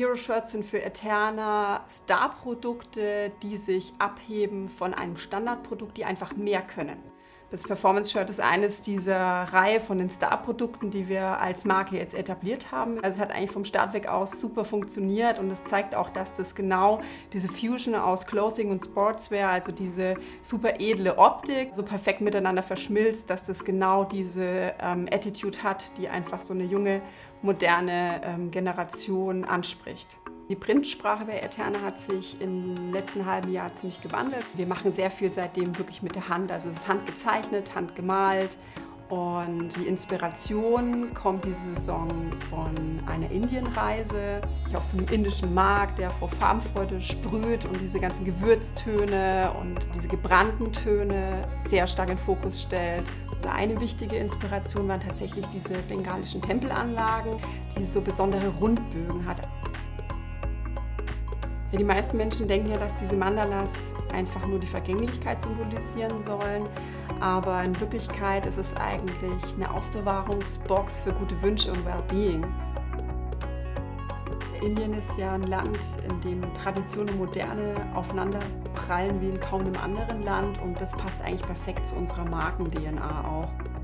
Hero Shirts sind für Eterna Star-Produkte, die sich abheben von einem Standardprodukt, die einfach mehr können. Das Performance Shirt ist eines dieser Reihe von den Star-Produkten, die wir als Marke jetzt etabliert haben. Also es hat eigentlich vom Start weg aus super funktioniert und es zeigt auch, dass das genau diese Fusion aus Clothing und Sportswear, also diese super edle Optik, so perfekt miteinander verschmilzt, dass das genau diese ähm, Attitude hat, die einfach so eine junge, moderne ähm, Generation anspricht. Die Printsprache bei Eterna hat sich im letzten halben Jahr ziemlich gewandelt. Wir machen sehr viel seitdem wirklich mit der Hand. Also es ist handgezeichnet, handgemalt und die Inspiration kommt diese Saison von einer Indienreise auf so einem indischen Markt, der vor Farbenfreude sprüht und diese ganzen Gewürztöne und diese gebrannten Töne sehr stark in den Fokus stellt. Also eine wichtige Inspiration waren tatsächlich diese bengalischen Tempelanlagen, die so besondere Rundbögen hat. Ja, die meisten Menschen denken ja, dass diese Mandalas einfach nur die Vergänglichkeit symbolisieren sollen, aber in Wirklichkeit ist es eigentlich eine Aufbewahrungsbox für gute Wünsche und Wellbeing. Indien ist ja ein Land, in dem Tradition und Moderne aufeinander prallen wie in kaum einem anderen Land und das passt eigentlich perfekt zu unserer Marken-DNA auch.